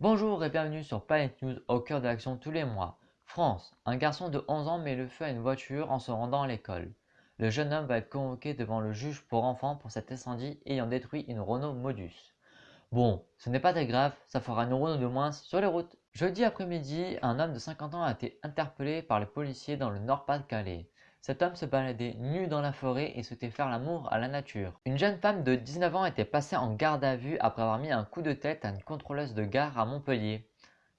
Bonjour et bienvenue sur Planet News au cœur de l'action tous les mois. France, un garçon de 11 ans met le feu à une voiture en se rendant à l'école. Le jeune homme va être convoqué devant le juge pour enfants pour cet incendie ayant détruit une Renault Modus. Bon, ce n'est pas très grave, ça fera une Renault de moins sur les routes. Jeudi après-midi, un homme de 50 ans a été interpellé par les policiers dans le Nord-Pas-de-Calais. Cet homme se baladait nu dans la forêt et souhaitait faire l'amour à la nature. Une jeune femme de 19 ans était passée en garde à vue après avoir mis un coup de tête à une contrôleuse de gare à Montpellier.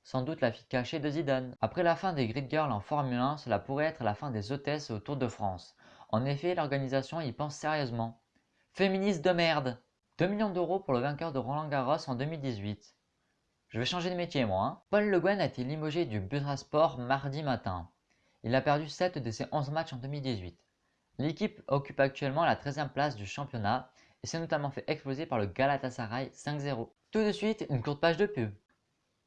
Sans doute la fille cachée de Zidane. Après la fin des Grid Girls en Formule 1, cela pourrait être la fin des hôtesses au Tour de France. En effet, l'organisation y pense sérieusement. Féministe de merde 2 millions d'euros pour le vainqueur de Roland Garros en 2018. Je vais changer de métier moi. Hein. Paul Le Guen a été limogé du Sport mardi matin? Il a perdu 7 de ses 11 matchs en 2018. L'équipe occupe actuellement la 13e place du championnat et s'est notamment fait exploser par le Galatasaray 5-0. Tout de suite, une courte page de pub.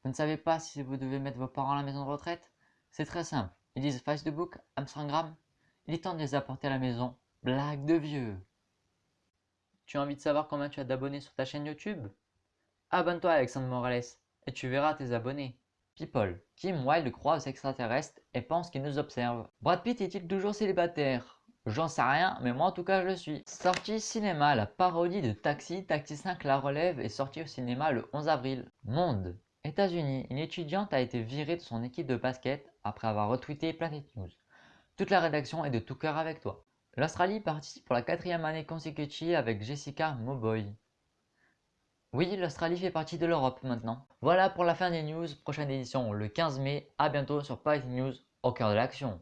Vous ne savez pas si vous devez mettre vos parents à la maison de retraite? C'est très simple. Ils disent Facebook, Amsterdam. Il est temps de les apporter à la maison. Blague de vieux. Tu as envie de savoir combien tu as d'abonnés sur ta chaîne YouTube? Abonne-toi Alexandre Morales et tu verras tes abonnés. People. Kim Wilde croit aux extraterrestres et pense qu'ils nous observent. Brad Pitt est-il toujours célibataire? J'en sais rien, mais moi en tout cas je le suis. Sortie cinéma, la parodie de Taxi, Taxi 5 La Relève est sortie au cinéma le 11 avril. Monde. États-Unis, une étudiante a été virée de son équipe de basket après avoir retweeté Planet News. Toute la rédaction est de tout cœur avec toi. L'Australie participe pour la quatrième année consécutive avec Jessica Mowboy. Oui, l'Australie fait partie de l'Europe maintenant. Voilà pour la fin des news, prochaine édition le 15 mai, à bientôt sur Python News au cœur de l'action.